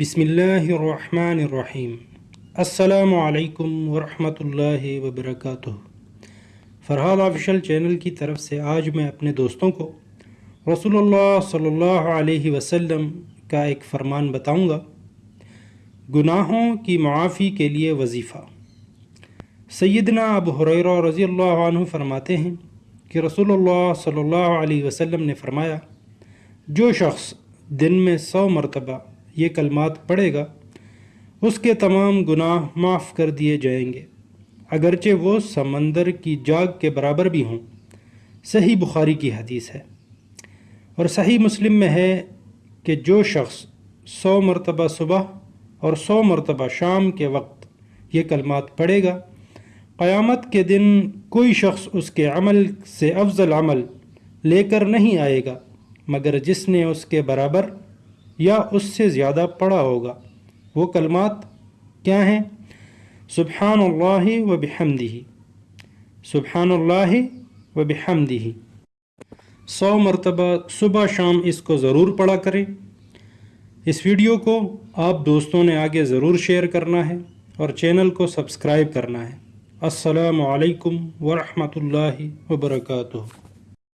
بسم اللہ الرحمن الرحیم السلام علیکم ورحمۃ اللہ وبرکاتہ فرحاد آفیشل چینل کی طرف سے آج میں اپنے دوستوں کو رسول اللہ صلی اللہ علیہ وسلم کا ایک فرمان بتاؤں گا۔ گناہوں کی معافی کے لیے وظیفہ۔ سیدنا ابو حریرہ رضی اللہ عنہ فرماتے ہیں کہ رسول اللہ صلی اللہ علیہ وسلم نے فرمایا، جو شخص دن میں سو مرتبہ یہ کلمات پڑھے گا، اس کے تمام گناہ معاف کر دیے جائیں گے۔ اگرچہ وہ سمندر کی جاگ کے برابر بھی ہوں، صحیح بخاری کی حدیث ہے۔ اور صحیح مسلم میں ہے کہ جو شخص سو مرتبہ صبح اور سو مرتبہ شام کے وقت یہ کلمات پڑھے گا، قیامت کے دن کوئی شخص اس کے عمل سے افضل عمل لے کر نہیں آئے گا، مگر جس نے اس کے برابر یا اس سے زیادہ پڑھا ہوگا۔ وہ کلمات کیا ہیں؟ سبحان اللہ و بحمدہ۔ سبحان اللہ و بحمدہ۔ سو مرتبہ صبح شام اس کو ضرور پڑھا کریں۔ اس ویڈیو کو آپ دوستوں نے آگے ضرور شیئر کرنا ہے اور چینل کو سبسکرائب کرنا ہے۔ السلام علیکم ورحمۃ اللہ وبرکاتہ۔